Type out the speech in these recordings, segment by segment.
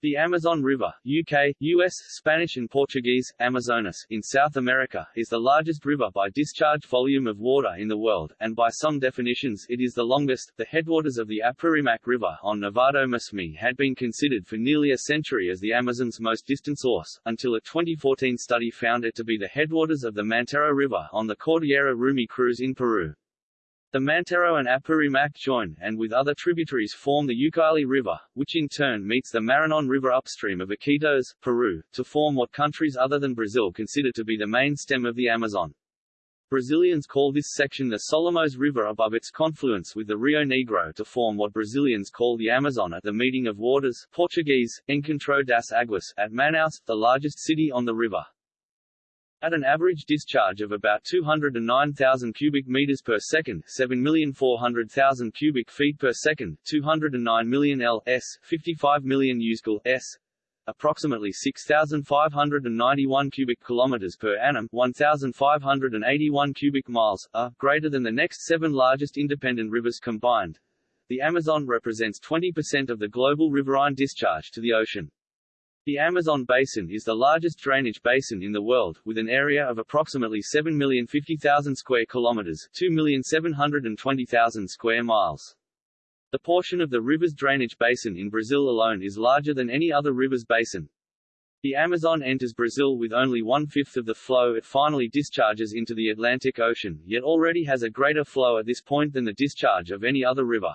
The Amazon River UK, US, Spanish and Portuguese, Amazonas, in South America, is the largest river by discharge volume of water in the world, and by some definitions it is the longest. The headwaters of the Apurimac River on Nevado Mismi had been considered for nearly a century as the Amazon's most distant source, until a 2014 study found it to be the headwaters of the Mantaro River on the Cordillera Rumi Cruz in Peru. The Mantaro and Apurimac join, and with other tributaries form the Ucayali River, which in turn meets the Marañón River upstream of Iquitos, Peru, to form what countries other than Brazil consider to be the main stem of the Amazon. Brazilians call this section the Solimões River above its confluence with the Rio Negro to form what Brazilians call the Amazon at the meeting of waters Portuguese, Encontro das Águas, at Manaus, the largest city on the river. At an average discharge of about 209,000 cubic meters per second, 7,400,000 cubic feet per second, 209 million L s, 55 million USCL s, approximately 6,591 cubic kilometers per annum, 1,581 cubic miles, are greater than the next seven largest independent rivers combined. The Amazon represents 20% of the global riverine discharge to the ocean. The Amazon basin is the largest drainage basin in the world, with an area of approximately 7,050,000 square kilometers, 2,720,000 square miles. The portion of the river's drainage basin in Brazil alone is larger than any other river's basin. The Amazon enters Brazil with only one-fifth of the flow it finally discharges into the Atlantic Ocean, yet already has a greater flow at this point than the discharge of any other river.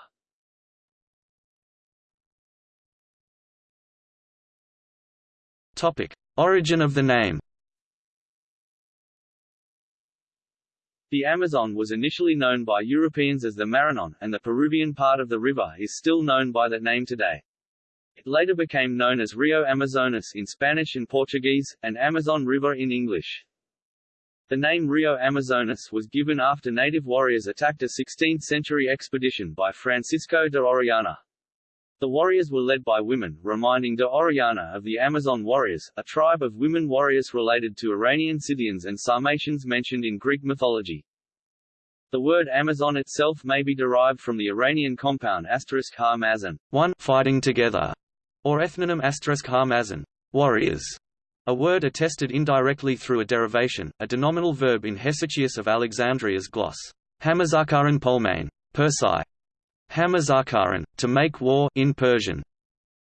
Origin of the name. The Amazon was initially known by Europeans as the Marañón, and the Peruvian part of the river is still known by that name today. It later became known as Rio Amazonas in Spanish and Portuguese, and Amazon River in English. The name Rio Amazonas was given after native warriors attacked a 16th-century expedition by Francisco de Orellana. The warriors were led by women, reminding de Orellana of the Amazon warriors, a tribe of women warriors related to Iranian Scythians and Sarmatians mentioned in Greek mythology. The word Amazon itself may be derived from the Iranian compound asterisk ha mazan, one fighting together, or ethnonym asterisk ha mazan, warriors, a word attested indirectly through a derivation, a denominal verb in Hesychius of Alexandria's gloss, hamazakaran polmain, Persai, Hamazakaran, to make war in Persian,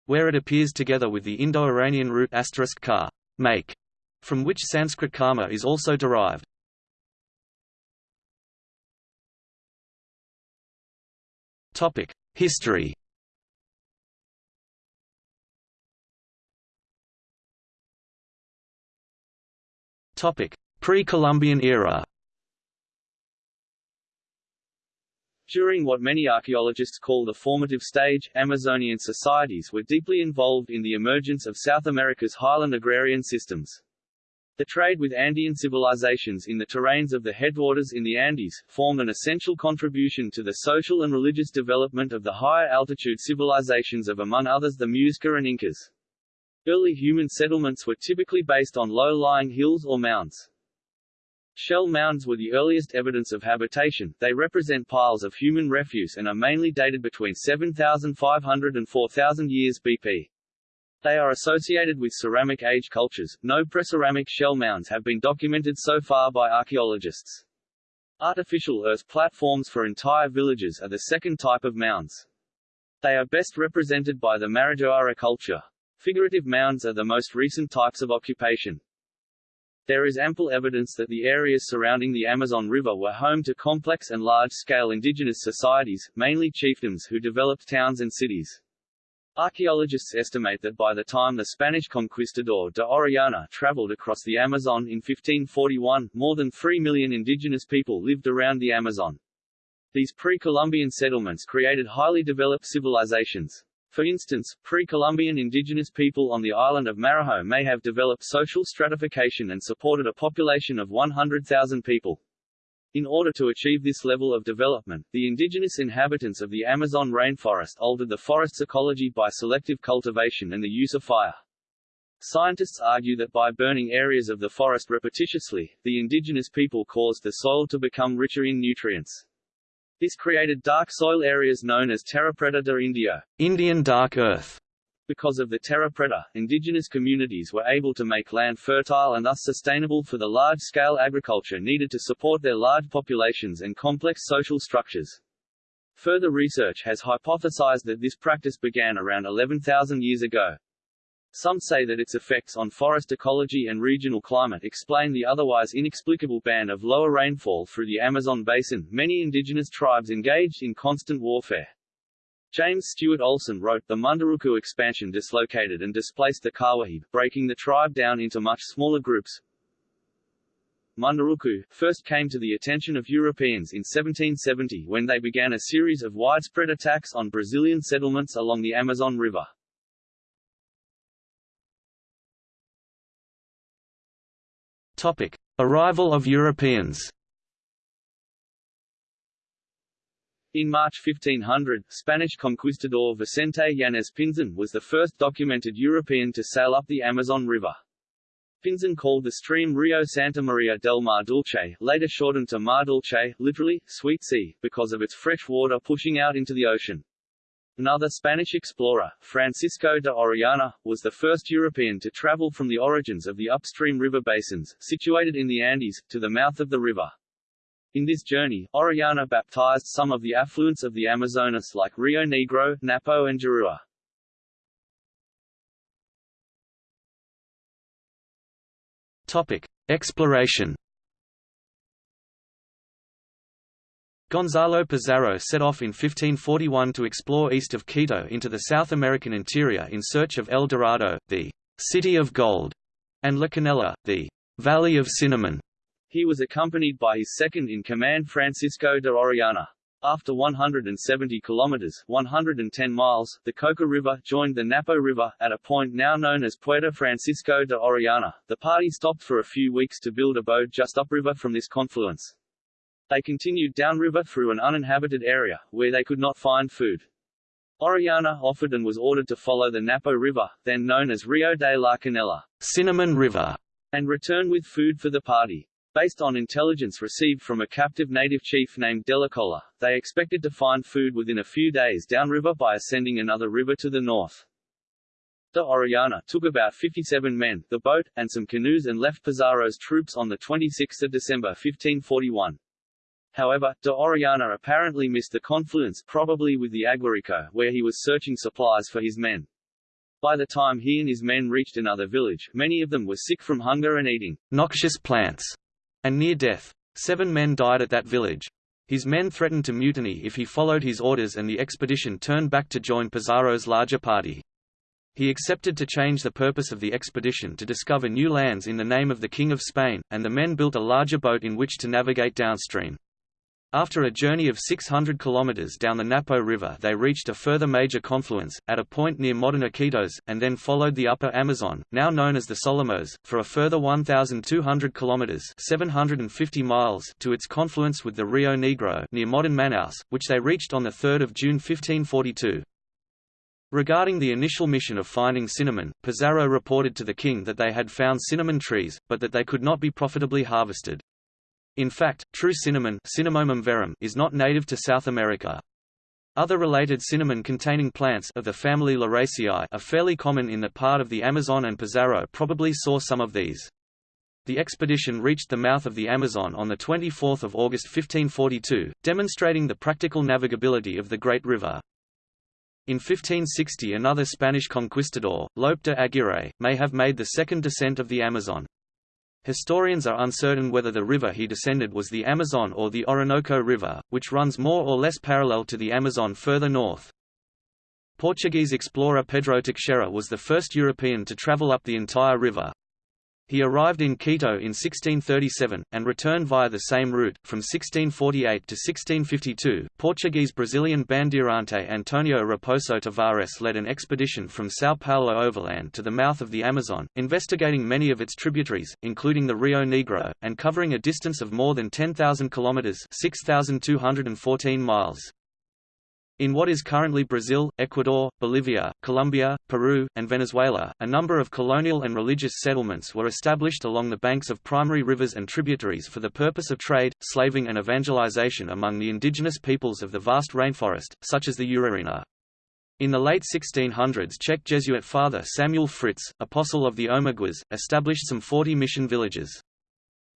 where it appears together with the Indo-Iranian root asterisk ka, make, from which Sanskrit karma is also derived. Topic: History. Topic: Pre-Columbian era. During what many archaeologists call the formative stage, Amazonian societies were deeply involved in the emergence of South America's highland agrarian systems. The trade with Andean civilizations in the terrains of the headwaters in the Andes, formed an essential contribution to the social and religious development of the higher altitude civilizations of among others the Muisca and Incas. Early human settlements were typically based on low-lying hills or mounds. Shell mounds were the earliest evidence of habitation, they represent piles of human refuse and are mainly dated between 7,500 and 4,000 years BP. They are associated with ceramic age cultures. No preceramic shell mounds have been documented so far by archaeologists. Artificial earth platforms for entire villages are the second type of mounds. They are best represented by the Marajoara culture. Figurative mounds are the most recent types of occupation. There is ample evidence that the areas surrounding the Amazon River were home to complex and large-scale indigenous societies, mainly chiefdoms who developed towns and cities. Archaeologists estimate that by the time the Spanish conquistador de Orellana traveled across the Amazon in 1541, more than 3 million indigenous people lived around the Amazon. These pre-Columbian settlements created highly developed civilizations. For instance, pre-Columbian indigenous people on the island of Marajo may have developed social stratification and supported a population of 100,000 people. In order to achieve this level of development, the indigenous inhabitants of the Amazon rainforest altered the forest's ecology by selective cultivation and the use of fire. Scientists argue that by burning areas of the forest repetitiously, the indigenous people caused the soil to become richer in nutrients. This created dark soil areas known as terra preta de Indio, Indian dark earth, Because of the terra preta, indigenous communities were able to make land fertile and thus sustainable for the large-scale agriculture needed to support their large populations and complex social structures. Further research has hypothesized that this practice began around 11,000 years ago. Some say that its effects on forest ecology and regional climate explain the otherwise inexplicable ban of lower rainfall through the Amazon basin. Many indigenous tribes engaged in constant warfare. James Stuart Olson wrote, the Munduruku expansion dislocated and displaced the Kawahib, breaking the tribe down into much smaller groups. Munduruku first came to the attention of Europeans in 1770 when they began a series of widespread attacks on Brazilian settlements along the Amazon River. Topic: Arrival of Europeans. In March 1500, Spanish conquistador Vicente Yanez Pinzon was the first documented European to sail up the Amazon River. Pinzon called the stream Rio Santa Maria del Mar Dulce, later shortened to Mar Dulce, literally, sweet sea, because of its fresh water pushing out into the ocean. Another Spanish explorer, Francisco de Orellana, was the first European to travel from the origins of the upstream river basins, situated in the Andes, to the mouth of the river. In this journey, Orellana baptized some of the affluents of the Amazonas like Rio Negro, Napo and Juruá. Topic: Exploration. Gonzalo Pizarro set off in 1541 to explore east of Quito into the South American interior in search of El Dorado, the City of Gold, and La Canela, the Valley of Cinnamon. He was accompanied by his second-in-command Francisco de Orellana. After 170 kilometers 110 miles, the Coca River joined the Napo River, at a point now known as Puerto Francisco de Orellana. The party stopped for a few weeks to build a boat just upriver from this confluence. They continued downriver through an uninhabited area, where they could not find food. Orellana offered and was ordered to follow the Napo River, then known as Rio de la Canela, Cinnamon River, and return with food for the party. Based on intelligence received from a captive native chief named Delicola, they expected to find food within a few days downriver by ascending another river to the north. De Orellana took about 57 men, the boat, and some canoes and left Pizarro's troops on 26 December 1541. However, de Orellana apparently missed the confluence probably with the Aguarico, where he was searching supplies for his men. By the time he and his men reached another village, many of them were sick from hunger and eating noxious plants and near death. Seven men died at that village. His men threatened to mutiny if he followed his orders and the expedition turned back to join Pizarro's larger party. He accepted to change the purpose of the expedition to discover new lands in the name of the King of Spain, and the men built a larger boat in which to navigate downstream. After a journey of 600 kilometers down the Napo River they reached a further major confluence, at a point near modern Iquitos, and then followed the upper Amazon, now known as the Solimões, for a further 1,200 kilometers 750 miles to its confluence with the Rio Negro near modern Manaus, which they reached on 3 June 1542. Regarding the initial mission of finding cinnamon, Pizarro reported to the king that they had found cinnamon trees, but that they could not be profitably harvested. In fact, true Cinnamomum verum is not native to South America. Other related cinnamon-containing plants of the family Lauraceae are fairly common in that part of the Amazon and Pizarro probably saw some of these. The expedition reached the mouth of the Amazon on 24 August 1542, demonstrating the practical navigability of the Great River. In 1560 another Spanish conquistador, Lope de Aguirre, may have made the second descent of the Amazon. Historians are uncertain whether the river he descended was the Amazon or the Orinoco River, which runs more or less parallel to the Amazon further north. Portuguese explorer Pedro Teixeira was the first European to travel up the entire river. He arrived in Quito in 1637, and returned via the same route. From 1648 to 1652, Portuguese Brazilian bandeirante Antonio Raposo Tavares led an expedition from São Paulo overland to the mouth of the Amazon, investigating many of its tributaries, including the Rio Negro, and covering a distance of more than 10,000 kilometers (6,214 miles). In what is currently Brazil, Ecuador, Bolivia, Colombia, Peru, and Venezuela, a number of colonial and religious settlements were established along the banks of primary rivers and tributaries for the purpose of trade, slaving and evangelization among the indigenous peoples of the vast rainforest, such as the Urarina. In the late 1600s Czech Jesuit father Samuel Fritz, apostle of the Omaguas, established some 40 mission villages.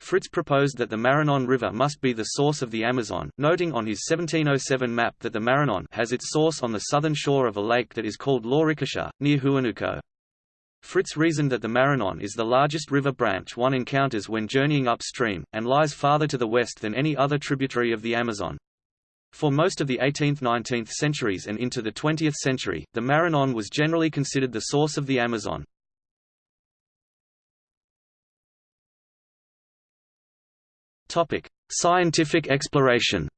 Fritz proposed that the Marañón River must be the source of the Amazon, noting on his 1707 map that the Marañón has its source on the southern shore of a lake that is called Lauricocha, near Huánuco. Fritz reasoned that the Marañón is the largest river branch one encounters when journeying upstream, and lies farther to the west than any other tributary of the Amazon. For most of the 18th–19th centuries and into the 20th century, the Marañón was generally considered the source of the Amazon. Scientific exploration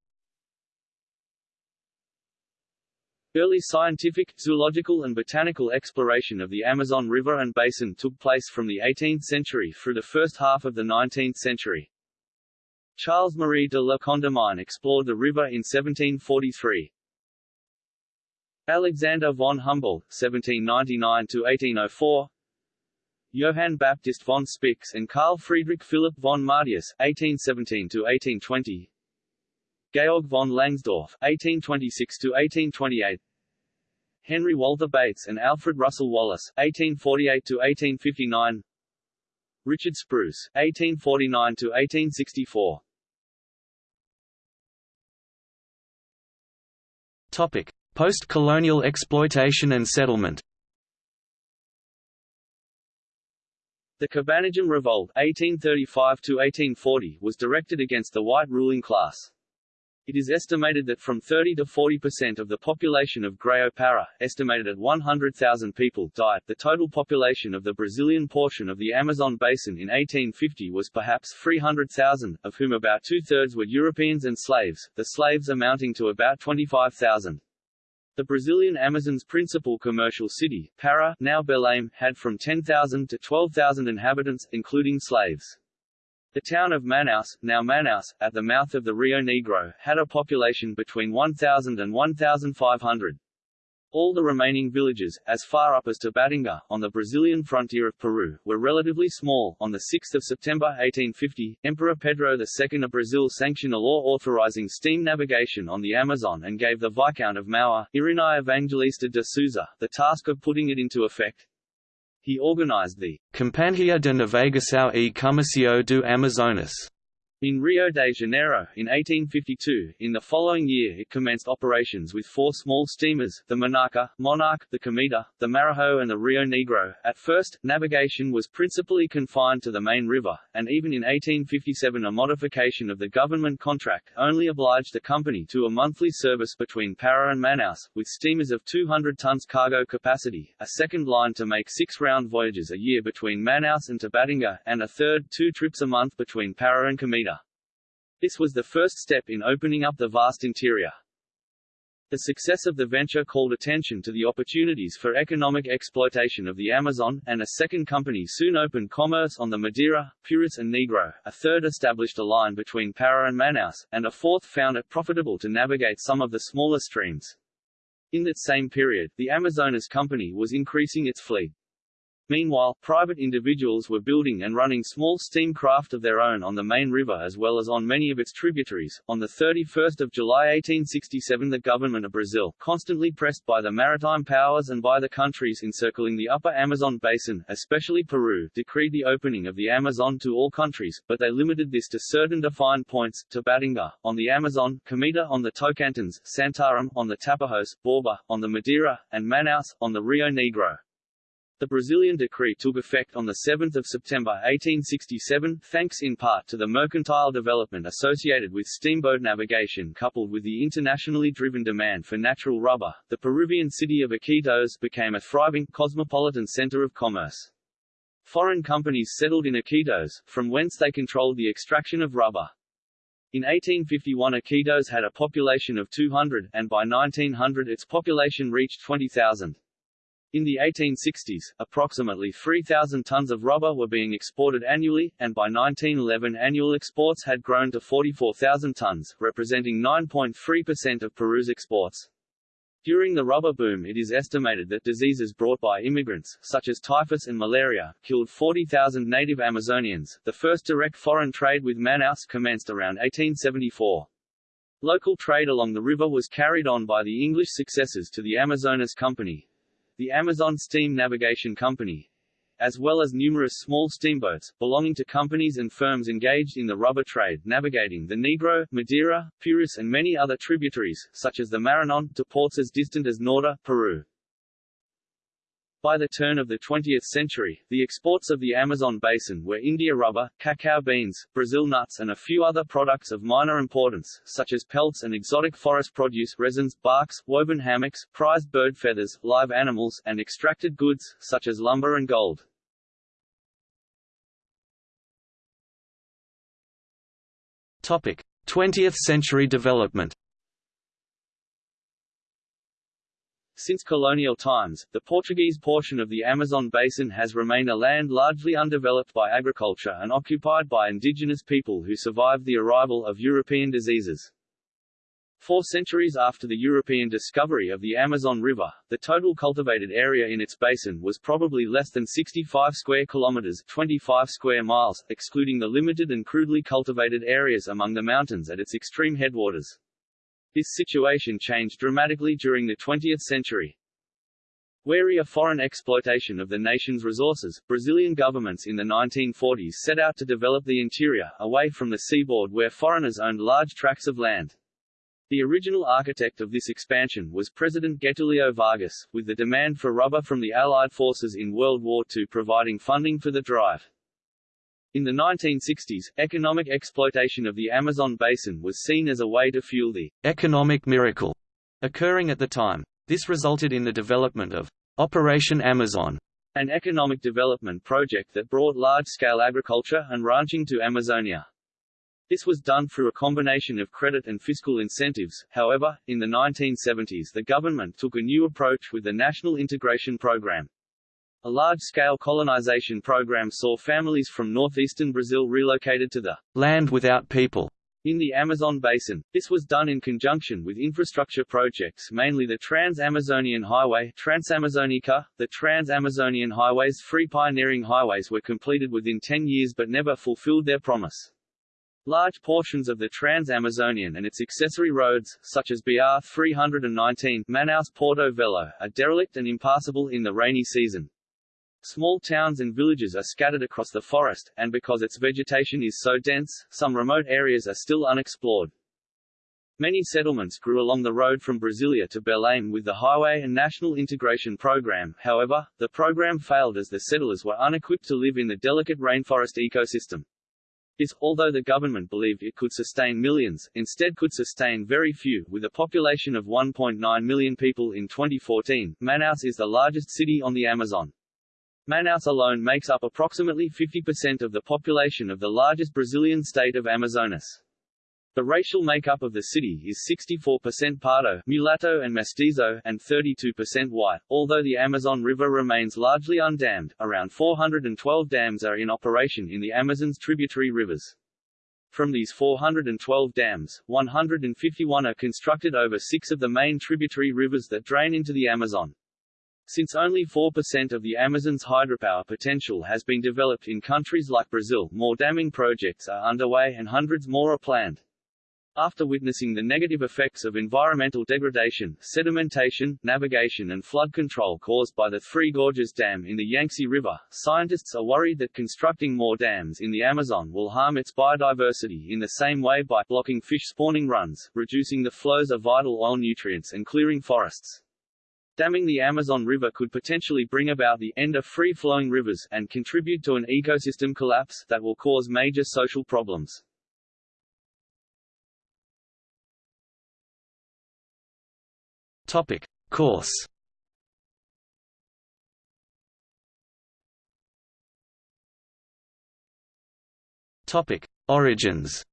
Early scientific, zoological and botanical exploration of the Amazon River and basin took place from the 18th century through the first half of the 19th century. Charles-Marie de la Condamine explored the river in 1743. Alexander von Humboldt (1799–1804), Johann Baptist von Spix and Carl Friedrich Philipp von Martius (1817–1820), Georg von Langsdorff (1826–1828), Henry Walter Bates and Alfred Russel Wallace (1848–1859). Richard Spruce, 1849–1864 Topic: Post-colonial exploitation and settlement. The Cabanagem Revolt 1835 was directed against the white ruling class. It is estimated that from 30 to 40 percent of the population of Grao Para, estimated at 100,000 people, died. The total population of the Brazilian portion of the Amazon basin in 1850 was perhaps 300,000, of whom about two-thirds were Europeans and slaves, the slaves amounting to about 25,000. The Brazilian Amazon's principal commercial city, Para, now Belém, had from 10,000 to 12,000 inhabitants, including slaves. The town of Manaus, now Manaus, at the mouth of the Rio Negro, had a population between 1,000 and 1,500. All the remaining villages, as far up as Tabatinga, on the Brazilian frontier of Peru, were relatively small. On 6 September 1850, Emperor Pedro II of Brazil sanctioned a law authorizing steam navigation on the Amazon and gave the Viscount of Mauá, Irineu Evangelista de Souza, the task of putting it into effect. He organized the Companhia de Navegação e Comercio do Amazonas in Rio de Janeiro, in 1852, in the following year it commenced operations with four small steamers, the Monarca, Monarch, the Cometa, the Marajo and the Rio Negro. At first, navigation was principally confined to the main river, and even in 1857 a modification of the government contract only obliged the company to a monthly service between Para and Manaus, with steamers of 200 tons cargo capacity, a second line to make six round voyages a year between Manaus and Tabatinga, and a third two trips a month between Para and Cometa. This was the first step in opening up the vast interior. The success of the venture called attention to the opportunities for economic exploitation of the Amazon, and a second company soon opened commerce on the Madeira, Purus and Negro, a third established a line between Para and Manaus, and a fourth found it profitable to navigate some of the smaller streams. In that same period, the Amazonas Company was increasing its fleet. Meanwhile, private individuals were building and running small steam craft of their own on the main river as well as on many of its tributaries. On the 31st of July 1867 the government of Brazil, constantly pressed by the maritime powers and by the countries encircling the upper Amazon basin, especially Peru, decreed the opening of the Amazon to all countries, but they limited this to certain defined points, Tabatinga, on the Amazon, Cometa on the Tocantins, Santarém, on the Tapajos, Borba, on the Madeira, and Manaus, on the Rio Negro. The Brazilian decree took effect on 7 September 1867, thanks in part to the mercantile development associated with steamboat navigation coupled with the internationally driven demand for natural rubber. The Peruvian city of Iquitos became a thriving, cosmopolitan center of commerce. Foreign companies settled in Iquitos, from whence they controlled the extraction of rubber. In 1851 Iquitos had a population of 200, and by 1900 its population reached 20,000. In the 1860s, approximately 3,000 tons of rubber were being exported annually, and by 1911 annual exports had grown to 44,000 tons, representing 9.3% of Peru's exports. During the rubber boom it is estimated that diseases brought by immigrants, such as typhus and malaria, killed 40,000 native Amazonians. The first direct foreign trade with Manaus commenced around 1874. Local trade along the river was carried on by the English successors to the Amazonas Company, the Amazon Steam Navigation Company, as well as numerous small steamboats, belonging to companies and firms engaged in the rubber trade navigating the Negro, Madeira, Purus and many other tributaries, such as the Marañón, to ports as distant as Nauta, Peru. By the turn of the 20th century, the exports of the Amazon basin were India rubber, cacao beans, Brazil nuts and a few other products of minor importance, such as pelts and exotic forest produce resins, barks, woven hammocks, prized bird feathers, live animals, and extracted goods, such as lumber and gold. Topic: 20th century development. Since colonial times, the Portuguese portion of the Amazon basin has remained a land largely undeveloped by agriculture and occupied by indigenous people who survived the arrival of European diseases. Four centuries after the European discovery of the Amazon River, the total cultivated area in its basin was probably less than 65 square kilometers 25 square miles, excluding the limited and crudely cultivated areas among the mountains at its extreme headwaters. This situation changed dramatically during the 20th century. Wary of foreign exploitation of the nation's resources, Brazilian governments in the 1940s set out to develop the interior, away from the seaboard where foreigners owned large tracts of land. The original architect of this expansion was President Getulio Vargas, with the demand for rubber from the Allied forces in World War II providing funding for the drive. In the 1960s, economic exploitation of the Amazon basin was seen as a way to fuel the economic miracle occurring at the time. This resulted in the development of Operation Amazon, an economic development project that brought large-scale agriculture and ranching to Amazonia. This was done through a combination of credit and fiscal incentives, however, in the 1970s the government took a new approach with the National Integration Program. A large-scale colonization program saw families from northeastern Brazil relocated to the land without people in the Amazon basin. This was done in conjunction with infrastructure projects mainly the Trans-Amazonian Highway Transamazonica. The Trans-Amazonian Highway's three pioneering highways were completed within 10 years but never fulfilled their promise. Large portions of the Trans-Amazonian and its accessory roads, such as BR 319 Manaus-Porto Velho, are derelict and impassable in the rainy season. Small towns and villages are scattered across the forest, and because its vegetation is so dense, some remote areas are still unexplored. Many settlements grew along the road from Brasilia to Belém with the Highway and National Integration Program, however, the program failed as the settlers were unequipped to live in the delicate rainforest ecosystem. This, although the government believed it could sustain millions, instead could sustain very few. With a population of 1.9 million people in 2014, Manaus is the largest city on the Amazon. Manaus alone makes up approximately 50% of the population of the largest Brazilian state of Amazonas. The racial makeup of the city is 64% Pardo, mulatto and mestizo, and 32% white. Although the Amazon River remains largely undammed, around 412 dams are in operation in the Amazon's tributary rivers. From these 412 dams, 151 are constructed over six of the main tributary rivers that drain into the Amazon. Since only 4% of the Amazon's hydropower potential has been developed in countries like Brazil, more damming projects are underway and hundreds more are planned. After witnessing the negative effects of environmental degradation, sedimentation, navigation and flood control caused by the Three Gorges Dam in the Yangtze River, scientists are worried that constructing more dams in the Amazon will harm its biodiversity in the same way by blocking fish spawning runs, reducing the flows of vital oil nutrients and clearing forests. Damming the Amazon River could potentially bring about the end of free-flowing rivers and contribute to an ecosystem collapse that will cause major social problems. Topic: Course. Topic: Origins.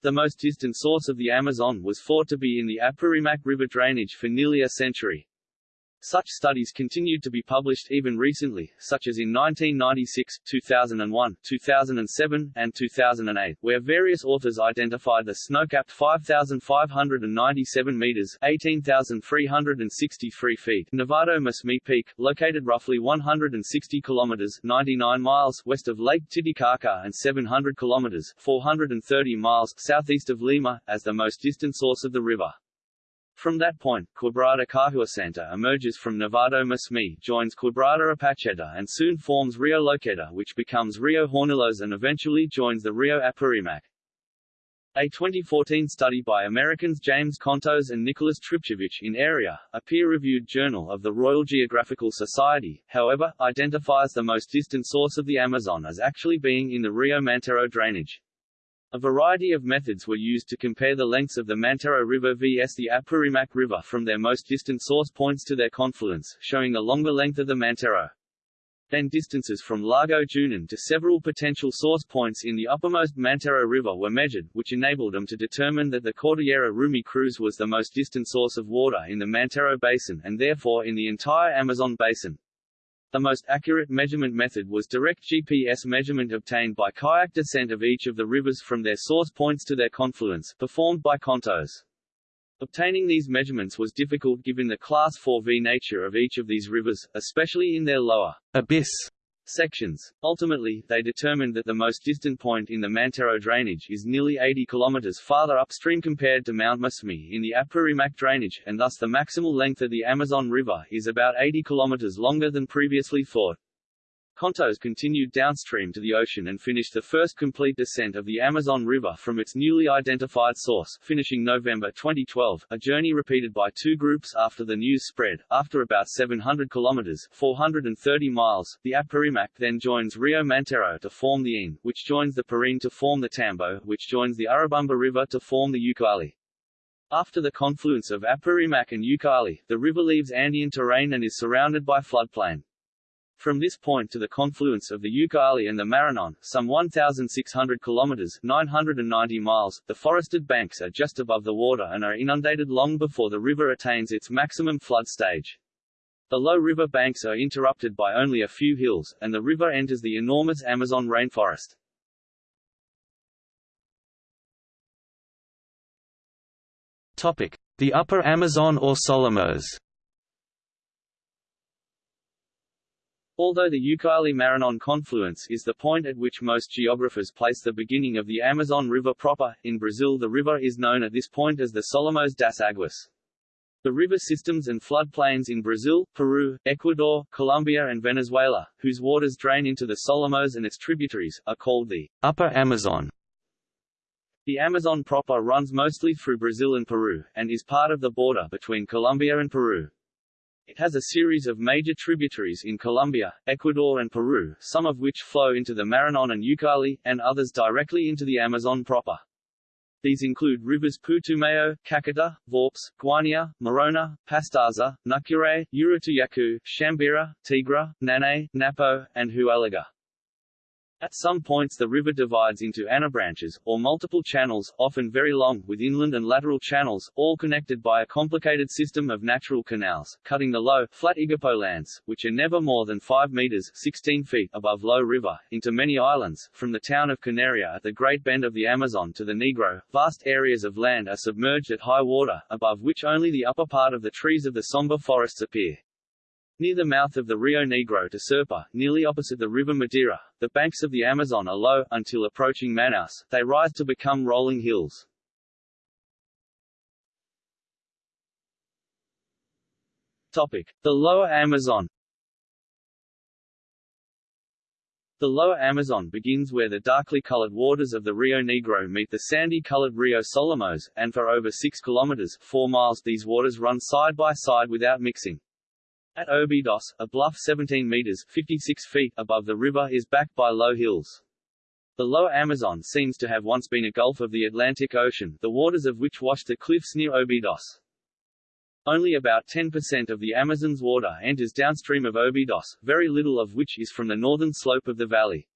The most distant source of the Amazon was thought to be in the Apurimac River drainage for nearly a century. Such studies continued to be published even recently, such as in 1996, 2001, 2007, and 2008, where various authors identified the snow-capped 5,597 meters (18,363 feet) Nevado Mismi Peak, located roughly 160 kilometers (99 miles) west of Lake Titicaca and 700 kilometers (430 miles) southeast of Lima, as the most distant source of the river. From that point, Quebrada Cahua Santa emerges from Nevado Mismi, joins Quebrada Apacheta and soon forms Rio Loqueta which becomes Rio Hornillos and eventually joins the Rio Apurimac. A 2014 study by Americans James Contos and Nicholas Tripcevich in Area, a peer-reviewed journal of the Royal Geographical Society, however, identifies the most distant source of the Amazon as actually being in the Rio Mantaro drainage. A variety of methods were used to compare the lengths of the Mantaro River vs the Apurimac River from their most distant source points to their confluence, showing the longer length of the Mantaro. Then distances from Lago Junin to several potential source points in the uppermost Mantaro River were measured, which enabled them to determine that the Cordillera Rumi Cruz was the most distant source of water in the Mantaro Basin and therefore in the entire Amazon Basin. The most accurate measurement method was direct GPS measurement obtained by kayak descent of each of the rivers from their source points to their confluence, performed by Contos. Obtaining these measurements was difficult given the Class 4V nature of each of these rivers, especially in their lower abyss sections. Ultimately, they determined that the most distant point in the Mantaro drainage is nearly 80 km farther upstream compared to Mount Mismi in the Apurimac drainage, and thus the maximal length of the Amazon River is about 80 km longer than previously thought. Contos continued downstream to the ocean and finished the first complete descent of the Amazon River from its newly identified source, finishing November 2012, a journey repeated by two groups after the news spread. After about 700 kilometers 430 miles, the Apurimac then joins Rio Mantaro to form the Ain, which joins the Parin to form the Tambo, which joins the Urubamba River to form the Ucayali. After the confluence of Apurimac and Ucayali, the river leaves Andean terrain and is surrounded by floodplain. From this point to the confluence of the Ucayali and the Maranon, some 1,600 kilometers 990 miles, the forested banks are just above the water and are inundated long before the river attains its maximum flood stage. The low river banks are interrupted by only a few hills, and the river enters the enormous Amazon rainforest. Topic: The Upper Amazon or Solimões. Although the Ucayali-Maranon confluence is the point at which most geographers place the beginning of the Amazon River proper, in Brazil the river is known at this point as the Solimões das Águas. The river systems and floodplains in Brazil, Peru, Ecuador, Colombia and Venezuela, whose waters drain into the Solimões and its tributaries, are called the Upper Amazon. The Amazon proper runs mostly through Brazil and Peru, and is part of the border between Colombia and Peru. It has a series of major tributaries in Colombia, Ecuador and Peru, some of which flow into the Maranon and Ucayali, and others directly into the Amazon proper. These include rivers Putumayo, Caquetá, Vaupés, Guainía, Morona, Pastaza, Nucure, Urituyacu, Chambira, Tigra, Nanay, Napo, and Huallaga. At some points the river divides into anabranches, or multiple channels, often very long, with inland and lateral channels, all connected by a complicated system of natural canals, cutting the low, flat Igapo lands, which are never more than 5 meters 16 feet above low river, into many islands. From the town of Canaria at the Great Bend of the Amazon to the Negro, vast areas of land are submerged at high water, above which only the upper part of the trees of the somber forests appear. Near the mouth of the Rio Negro to Serpa, nearly opposite the river Madeira, the banks of the Amazon are low, until approaching Manaus, they rise to become rolling hills. Topic. The lower Amazon The lower Amazon begins where the darkly colored waters of the Rio Negro meet the sandy-colored Rio Solimões, and for over 6 kilometers 4 miles these waters run side by side without mixing. At Obidos, a bluff 17 meters 56 feet above the river is backed by low hills. The lower Amazon seems to have once been a gulf of the Atlantic Ocean, the waters of which wash the cliffs near Obidos. Only about 10% of the Amazon's water enters downstream of Obidos, very little of which is from the northern slope of the valley.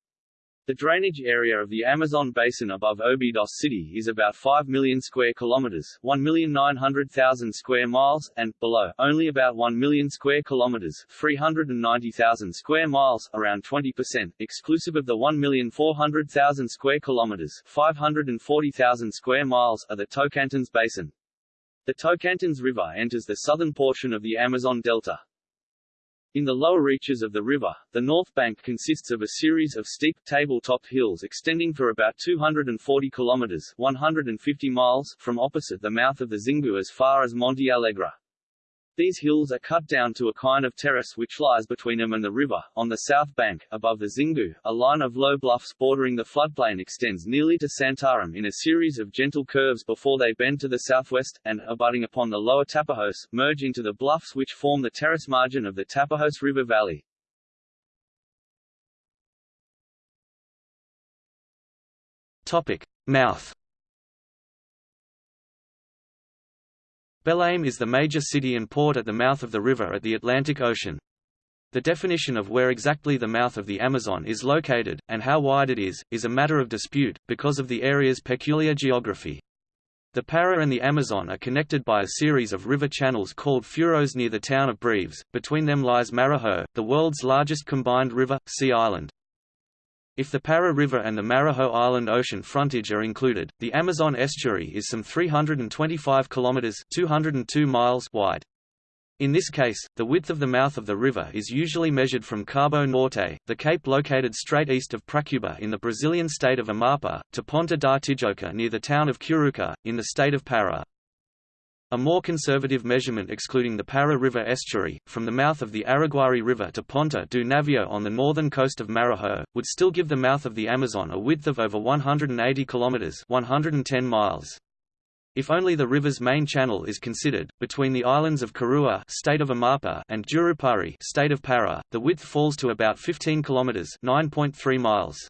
The drainage area of the Amazon basin above Obidos city is about 5 million square kilometers, 1,900,000 square miles, and below only about 1 million square kilometers, 390,000 square miles, around 20%, exclusive of the 1,400,000 square kilometers, 540,000 square miles of the Tocantins basin. The Tocantins River enters the southern portion of the Amazon Delta. In the lower reaches of the river, the north bank consists of a series of steep, table-topped hills extending for about 240 kilometers 150 miles from opposite the mouth of the Xingu as far as Monte Alegre. These hills are cut down to a kind of terrace which lies between them and the river. On the south bank, above the Xingu, a line of low bluffs bordering the floodplain extends nearly to Santarem in a series of gentle curves before they bend to the southwest, and, abutting upon the lower Tapajos, merge into the bluffs which form the terrace margin of the Tapajos River Valley. Topic. Mouth Belém is the major city and port at the mouth of the river at the Atlantic Ocean. The definition of where exactly the mouth of the Amazon is located, and how wide it is, is a matter of dispute, because of the area's peculiar geography. The Para and the Amazon are connected by a series of river channels called furos near the town of Breves, between them lies Marajo, the world's largest combined river, sea island. If the Para River and the Marajo Island ocean frontage are included, the Amazon estuary is some 325 kilometers (202 miles) wide. In this case, the width of the mouth of the river is usually measured from Cabo Norte, the cape located straight east of Pracuba in the Brazilian state of Amapá, to Ponta da Tijuca near the town of Curuca, in the state of Para. A more conservative measurement excluding the Para River estuary, from the mouth of the Araguari River to Ponta do Navio on the northern coast of Maranhão, would still give the mouth of the Amazon a width of over 180 kilometers (110 miles). If only the river's main channel is considered, between the islands of Carua state of Amapá and Jurupari state of Para, the width falls to about 15 kilometers (9.3 miles).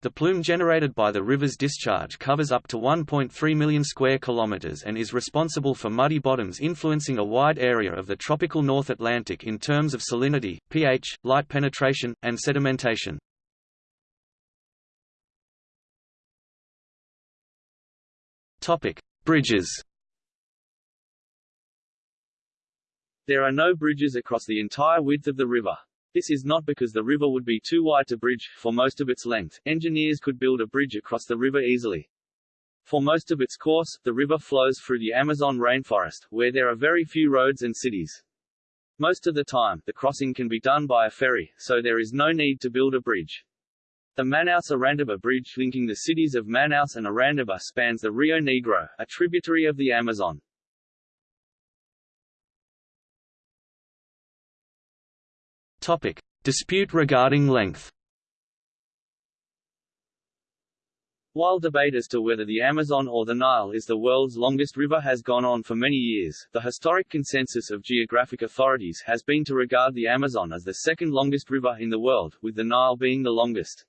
The plume generated by the river's discharge covers up to 1.3 million square kilometers and is responsible for muddy bottoms influencing a wide area of the tropical North Atlantic in terms of salinity, pH, light penetration, and sedimentation. Topic: Bridges. There are no bridges across the entire width of the river. This is not because the river would be too wide to bridge, for most of its length, engineers could build a bridge across the river easily. For most of its course, the river flows through the Amazon rainforest, where there are very few roads and cities. Most of the time, the crossing can be done by a ferry, so there is no need to build a bridge. The Manaus-Iranduba Bridge linking the cities of Manaus and Iranduba spans the Rio Negro, a tributary of the Amazon. Topic: Dispute regarding length. While debate as to whether the Amazon or the Nile is the world's longest river has gone on for many years, the historic consensus of geographic authorities has been to regard the Amazon as the second longest river in the world, with the Nile being the longest.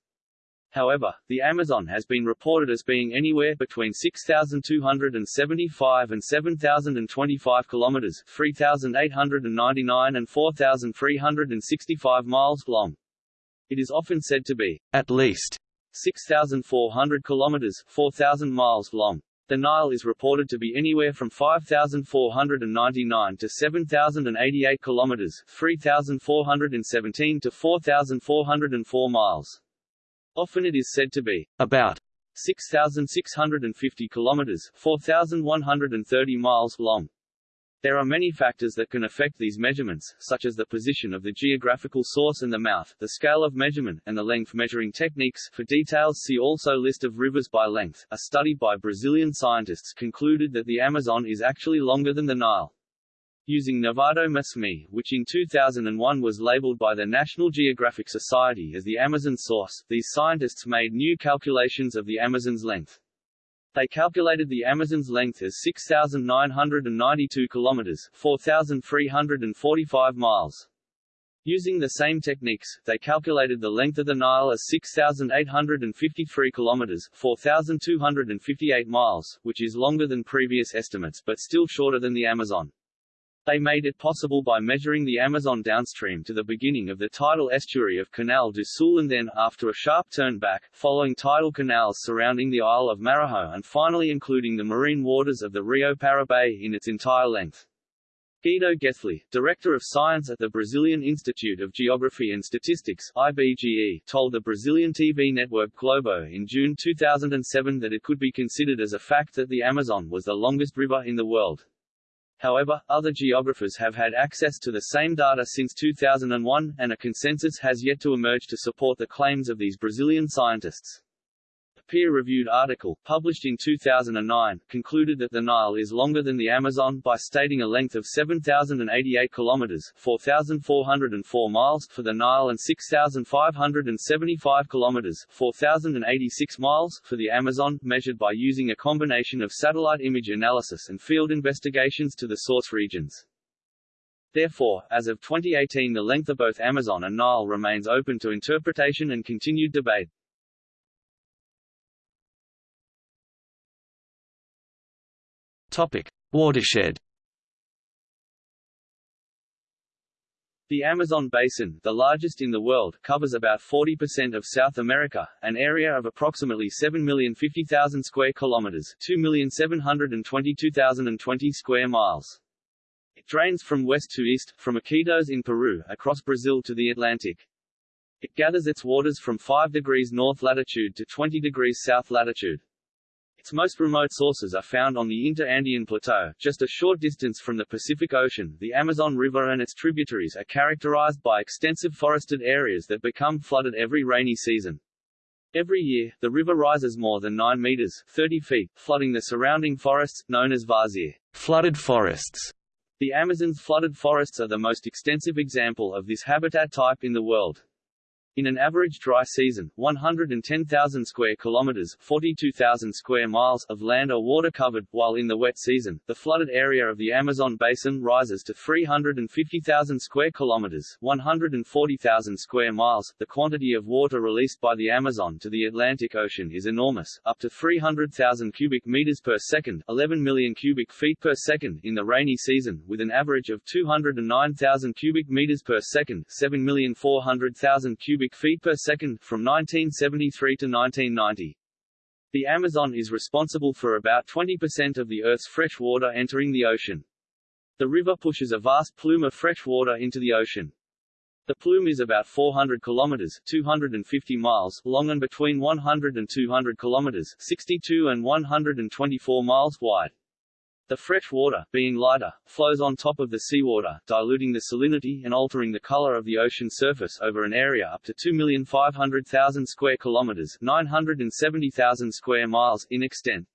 However, the Amazon has been reported as being anywhere between 6,275 and 7,025 kilometers, 3,899 and 4,365 miles long. It is often said to be at least 6,400 kilometers, 4,000 miles long. The Nile is reported to be anywhere from 5,499 to 7,088 kilometers, 3,417 to 4,404 miles. Often it is said to be about 6,650 kilometers 4,130 miles long. There are many factors that can affect these measurements, such as the position of the geographical source and the mouth, the scale of measurement, and the length measuring techniques. For details see also List of rivers by length. A study by Brazilian scientists concluded that the Amazon is actually longer than the Nile. Using Nevado Mismi, which in 2001 was labeled by the National Geographic Society as the Amazon source, these scientists made new calculations of the Amazon's length. They calculated the Amazon's length as 6,992 kilometers 4,345 miles. Using the same techniques, they calculated the length of the Nile as 6,853 kilometers 4,258 miles, which is longer than previous estimates but still shorter than the Amazon. They made it possible by measuring the Amazon downstream to the beginning of the tidal estuary of Canal do Sul and then, after a sharp turn back, following tidal canals surrounding the Isle of Marajo and finally including the marine waters of the Rio Paraíba in its entire length. Guido Gethli, Director of Science at the Brazilian Institute of Geography and Statistics IBGE, told the Brazilian TV network Globo in June 2007 that it could be considered as a fact that the Amazon was the longest river in the world. However, other geographers have had access to the same data since 2001, and a consensus has yet to emerge to support the claims of these Brazilian scientists peer-reviewed article, published in 2009, concluded that the Nile is longer than the Amazon by stating a length of 7,088 kilometers 4,404 miles for the Nile and 6,575 kilometers 4,086 miles for the Amazon, measured by using a combination of satellite image analysis and field investigations to the source regions. Therefore, as of 2018 the length of both Amazon and Nile remains open to interpretation and continued debate. Topic: Watershed. The Amazon basin, the largest in the world, covers about 40% of South America, an area of approximately 7,050,000 square kilometers, 2,722,020 square miles. It drains from west to east, from Iquitos in Peru, across Brazil to the Atlantic. It gathers its waters from 5 degrees north latitude to 20 degrees south latitude. Its most remote sources are found on the Inter-Andean Plateau, just a short distance from the Pacific Ocean. The Amazon River and its tributaries are characterized by extensive forested areas that become flooded every rainy season. Every year, the river rises more than 9 meters 30 feet, flooding the surrounding forests, known as várzea flooded forests. The Amazon's flooded forests are the most extensive example of this habitat type in the world. In an average dry season, 110,000 square kilometers 42,000 square miles of land are water covered, while in the wet season, the flooded area of the Amazon basin rises to 350,000 square kilometers 140,000 square miles. The quantity of water released by the Amazon to the Atlantic Ocean is enormous, up to 300,000 cubic meters per second 11 million cubic feet per second in the rainy season, with an average of 209,000 cubic meters per second 7,400,000 cubic cubic feet per second, from 1973 to 1990. The Amazon is responsible for about 20% of the Earth's fresh water entering the ocean. The river pushes a vast plume of fresh water into the ocean. The plume is about 400 kilometers 250 miles long and between 100 and 200 kilometers 62 and 124 miles wide. The fresh water, being lighter, flows on top of the seawater, diluting the salinity and altering the color of the ocean surface over an area up to 2,500,000 square kilometers 970,000 square miles in extent.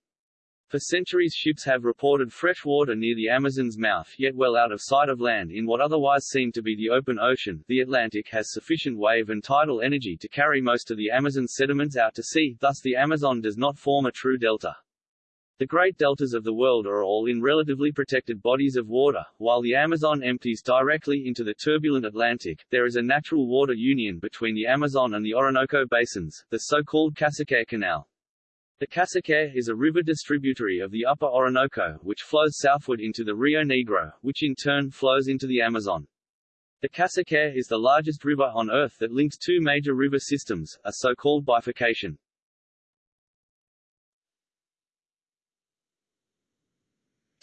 For centuries ships have reported fresh water near the Amazon's mouth yet well out of sight of land in what otherwise seemed to be the open ocean. The Atlantic has sufficient wave and tidal energy to carry most of the Amazon's sediments out to sea, thus the Amazon does not form a true delta. The great deltas of the world are all in relatively protected bodies of water, while the Amazon empties directly into the turbulent Atlantic. There is a natural water union between the Amazon and the Orinoco basins, the so-called Casiquiare Canal. The Casiquiare is a river distributary of the upper Orinoco, which flows southward into the Rio Negro, which in turn flows into the Amazon. The Casiquiare is the largest river on Earth that links two major river systems, a so-called bifurcation.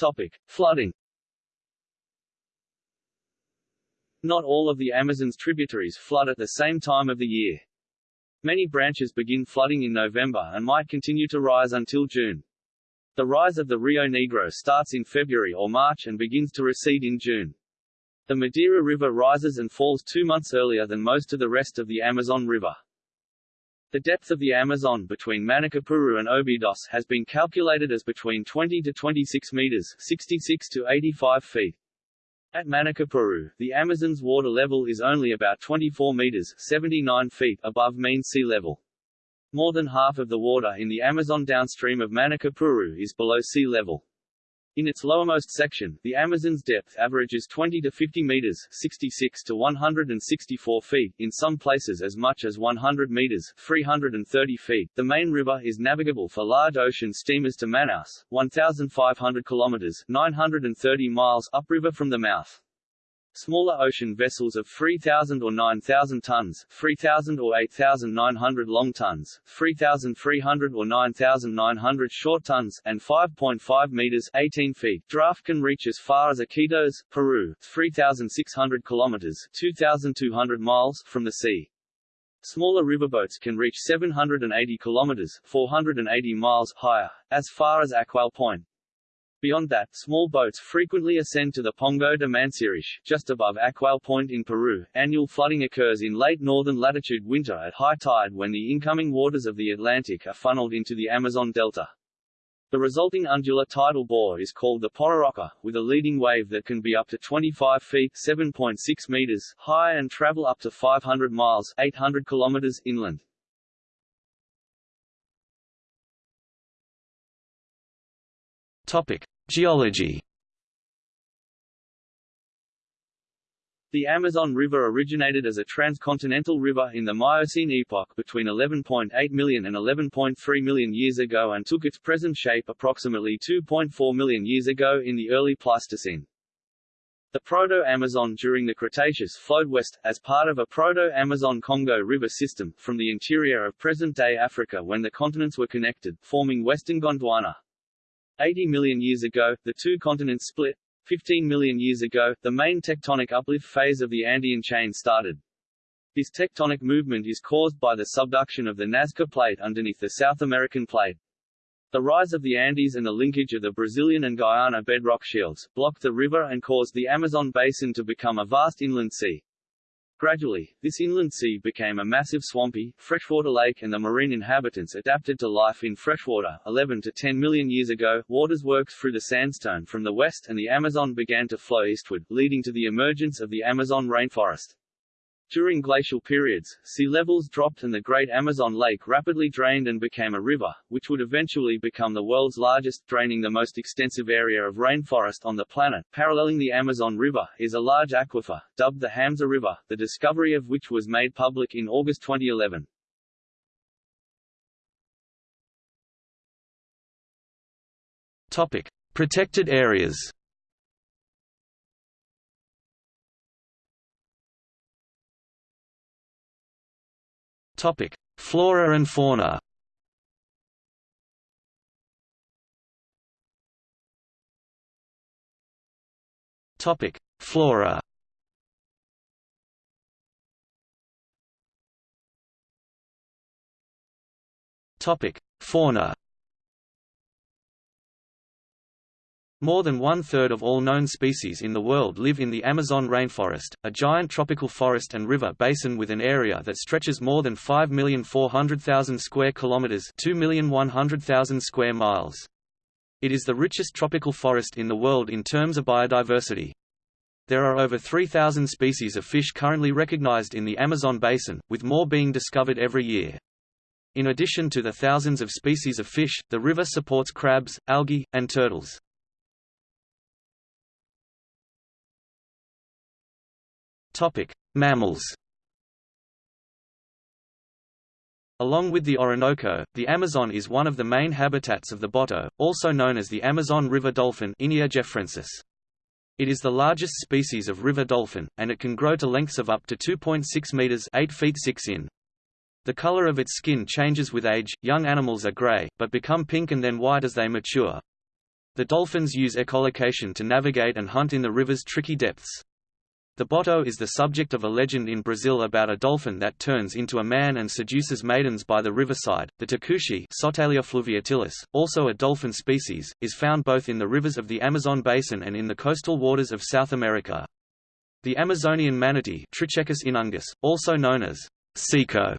Topic. Flooding Not all of the Amazon's tributaries flood at the same time of the year. Many branches begin flooding in November and might continue to rise until June. The rise of the Rio Negro starts in February or March and begins to recede in June. The Madeira River rises and falls two months earlier than most of the rest of the Amazon River. The depth of the Amazon between Manacapuru and Obidos has been calculated as between 20 to 26 meters 66 to 85 feet. At Manacapuru, the Amazon's water level is only about 24 meters 79 feet above mean sea level. More than half of the water in the Amazon downstream of Manacapuru is below sea level. In its lowermost section, the Amazon's depth averages 20 to 50 meters 66 to 164 feet, in some places as much as 100 meters 330 feet. The main river is navigable for large ocean steamers to Manaus, 1,500 kilometers 930 miles upriver from the mouth. Smaller ocean vessels of 3,000 or 9,000 tons 3,000 or 8,900 long tons, 3,300 or 9,900 short tons and 5.5 meters 18 feet draft can reach as far as Iquitos, Peru 3,600 kilometers 2,200 miles from the sea. Smaller riverboats can reach 780 kilometers 480 miles higher, as far as Achual Point, Beyond that, small boats frequently ascend to the Pongo de Manseriche, just above Achual Point in Peru. Annual flooding occurs in late northern latitude winter at high tide when the incoming waters of the Atlantic are funneled into the Amazon Delta. The resulting undular tidal bore is called the Pororoca, with a leading wave that can be up to 25 feet 7.6 meters high and travel up to 500 miles 800 kilometers inland. Topic: Geology. The Amazon River originated as a transcontinental river in the Miocene epoch between 11.8 million and 11.3 million years ago and took its present shape approximately 2.4 million years ago in the early Pleistocene. The Proto-Amazon during the Cretaceous flowed west, as part of a Proto-Amazon-Congo river system, from the interior of present-day Africa when the continents were connected, forming western Gondwana. 80 million years ago, the two continents split. 15 million years ago, the main tectonic uplift phase of the Andean chain started. This tectonic movement is caused by the subduction of the Nazca Plate underneath the South American Plate. The rise of the Andes and the linkage of the Brazilian and Guyana bedrock shields, blocked the river and caused the Amazon basin to become a vast inland sea. Gradually, this inland sea became a massive swampy, freshwater lake and the marine inhabitants adapted to life in freshwater. 11 to 10 million years ago, waters worked through the sandstone from the west and the Amazon began to flow eastward, leading to the emergence of the Amazon rainforest. During glacial periods, sea levels dropped and the Great Amazon Lake rapidly drained and became a river, which would eventually become the world's largest, draining the most extensive area of rainforest on the planet. Paralleling the Amazon River, is a large aquifer, dubbed the Hamza River, the discovery of which was made public in August 2011. Topic. Protected areas Topic: Flora and fauna. Topic: Flora. Topic: Fauna. More than one-third of all known species in the world live in the Amazon rainforest, a giant tropical forest and river basin with an area that stretches more than 5,400,000 square kilometers, 2,100,000 square miles. It is the richest tropical forest in the world in terms of biodiversity. There are over 3,000 species of fish currently recognized in the Amazon basin, with more being discovered every year. In addition to the thousands of species of fish, the river supports crabs, algae, and turtles. Topic: Mammals. Along with the Orinoco, the Amazon is one of the main habitats of the boto, also known as the Amazon river dolphin. It is the largest species of river dolphin, and it can grow to lengths of up to 2.6 meters 8 feet 6 in. The color of its skin changes with age, young animals are gray, but become pink and then white as they mature. The dolphins use echolocation to navigate and hunt in the river's tricky depths. The Boto is the subject of a legend in Brazil about a dolphin that turns into a man and seduces maidens by the riverside. The tucuxi, Sotalia fluviatilis, also a dolphin species, is found both in the rivers of the Amazon basin and in the coastal waters of South America. The Amazonian manatee, Trichechus inunguis, also known as cico,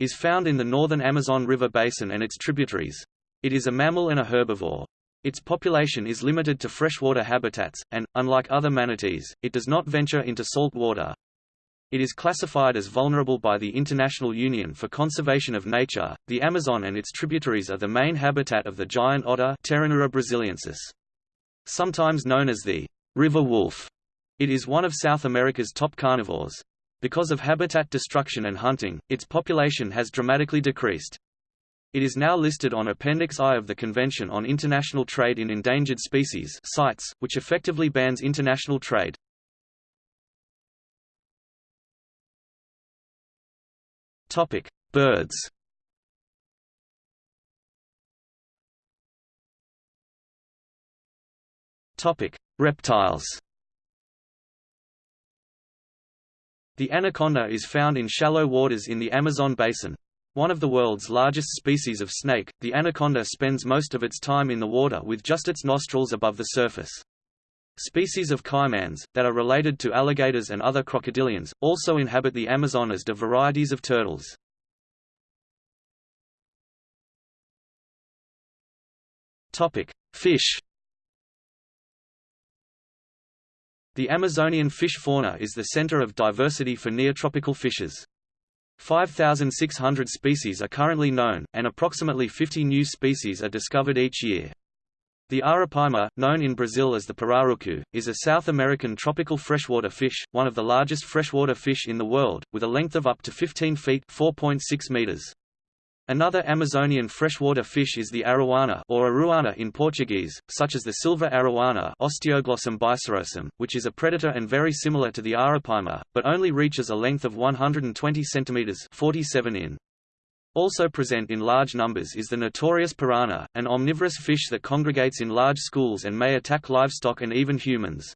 is found in the northern Amazon River basin and its tributaries. It is a mammal and a herbivore. Its population is limited to freshwater habitats, and, unlike other manatees, it does not venture into salt water. It is classified as vulnerable by the International Union for Conservation of Nature. The Amazon and its tributaries are the main habitat of the giant otter brasiliensis. Sometimes known as the river wolf, it is one of South America's top carnivores. Because of habitat destruction and hunting, its population has dramatically decreased. It is now listed on Appendix I of the Convention on International Trade in Endangered Species CITES, which effectively bans international trade. Topic: Birds. Topic: Reptiles. The anaconda is found in shallow waters in the Amazon basin. One of the world's largest species of snake, the anaconda spends most of its time in the water with just its nostrils above the surface. Species of caimans, that are related to alligators and other crocodilians, also inhabit the Amazon as do varieties of turtles. Fish The Amazonian fish fauna is the center of diversity for neotropical fishes. 5,600 species are currently known, and approximately 50 new species are discovered each year. The arapaima, known in Brazil as the pirarucu, is a South American tropical freshwater fish, one of the largest freshwater fish in the world, with a length of up to 15 feet meters. Another Amazonian freshwater fish is the arowana or aruana in Portuguese, such as the silver arowana Osteoglossum bicirrhosum, which is a predator and very similar to the arapaima, but only reaches a length of 120 cm 47 in. Also present in large numbers is the notorious piranha, an omnivorous fish that congregates in large schools and may attack livestock and even humans.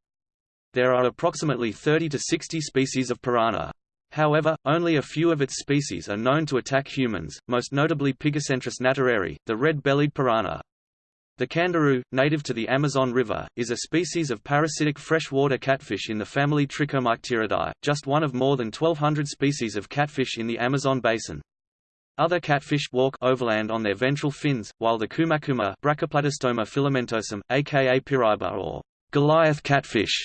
There are approximately 30 to 60 species of piranha. However, only a few of its species are known to attack humans, most notably Pygocentrus nattereri, the red-bellied piranha. The candiru, native to the Amazon River, is a species of parasitic freshwater catfish in the family Trichomycteridae, just one of more than 1,200 species of catfish in the Amazon basin. Other catfish walk overland on their ventral fins, while the kumakuma Brachyplatystoma filamentosum, aka piraíba or Goliath catfish,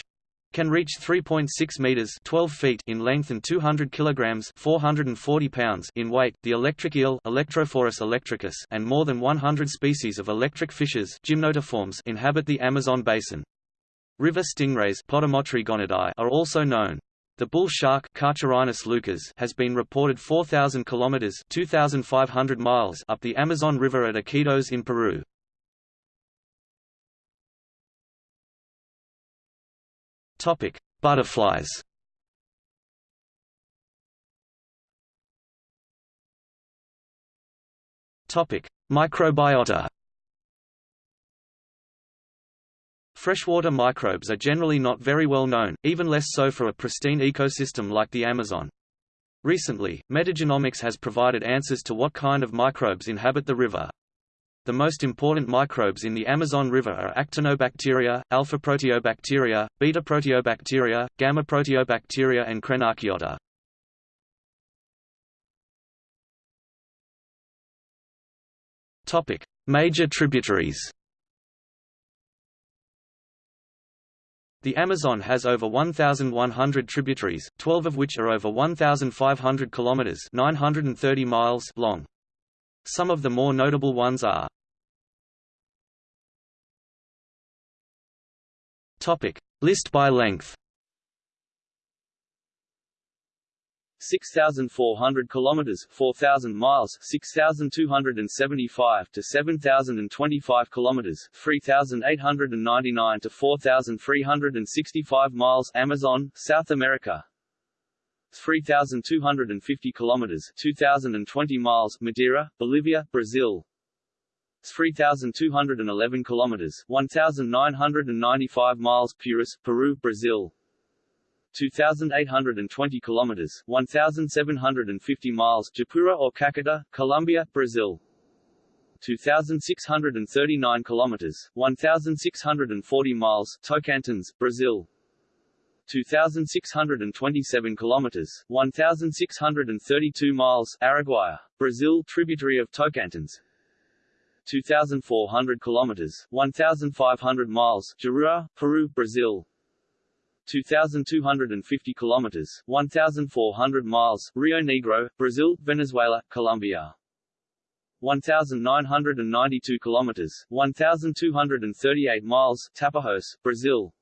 can reach 3.6 meters 12 feet in length and 200 kilograms 440 pounds in weight. The electric eel Electrophorus electricus and more than 100 species of electric fishes gymnotiforms inhabit the Amazon basin. River stingrays are also known. The bull shark leucas has been reported 4,000 kilometers (2,500 miles) up the Amazon River at Iquitos in Peru. Topic: Butterflies. Topic: Microbiota. Freshwater microbes are generally not very well known, even less so for a pristine ecosystem like the Amazon. Recently, metagenomics has provided answers to what kind of microbes inhabit the river. The most important microbes in the Amazon River are actinobacteria, alpha-proteobacteria, beta-proteobacteria, gamma-proteobacteria and crenarchaeota. Topic: Major tributaries. The Amazon has over 1,100 tributaries, 12 of which are over 1,500 kilometers (930 miles) long. Some of the more notable ones are Topic. List by length 6,400 kilometers, 4,000 miles, 6,275 to 7,025 kilometers, 3,899 to 4,365 miles, Amazon, South America. 3,250 kilometers, 2,020 miles, Madeira, Bolivia, Brazil. 3,211 kilometers, 1,995 miles, Purus, Peru, Brazil. 2,820 kilometers, 1,750 miles, Japura or Caquetá, Colombia, Brazil. 2,639 kilometers, 1,640 miles, Tocantins, Brazil. 2,627 kilometers, 1,632 miles, Araguaia, Brazil, tributary of Tocantins. 2,400 kilometers, 1,500 miles, Juruá, Peru, Brazil. 2,250 kilometers, 1,400 miles, Rio Negro, Brazil, Venezuela, Colombia. 1992 kilometers, 1238 miles, Tapajós, Brazil.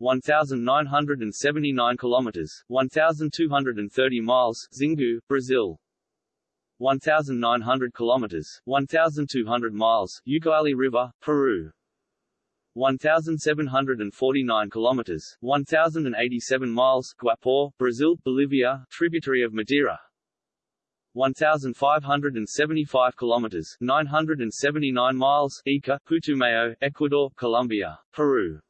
1979 kilometers, 1230 miles, Xingu, Brazil. 1900 kilometers, 1200 miles, Ucayali River, Peru. 1749 kilometers, 1087 miles, Guaporé, Brazil, Bolivia, tributary of Madeira. 1575 kilometers, 979 miles, Ica, Putumayo, Ecuador, Colombia, Peru.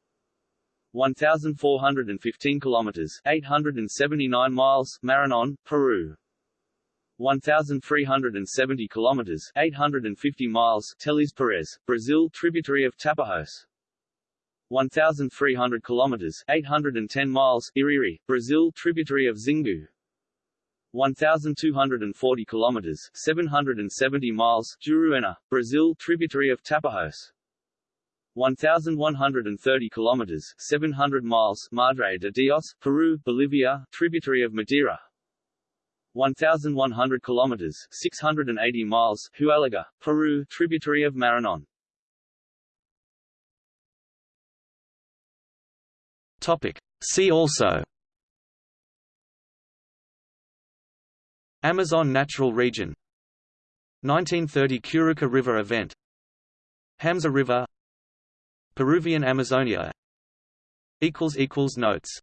1415 kilometers, 879 miles, Maranon, Peru. 1370 kilometers, 850 miles, Teles Pires, Brazil, tributary of Tapajós. 1300 kilometers, 810 miles, Iriri, Brazil, tributary of Xingu. 1240 kilometers, 770 miles, Juruena, Brazil, tributary of Tapajós. 1130 kilometers, 700 miles, Madre de Dios, Peru, Bolivia, tributary of Madeira. 1100 kilometers, 680 miles, Huallaga, Peru, tributary of Maranon. Topic. See also Amazon Natural Region 1930 Curuca River event Hamza River Peruvian Amazonia. Notes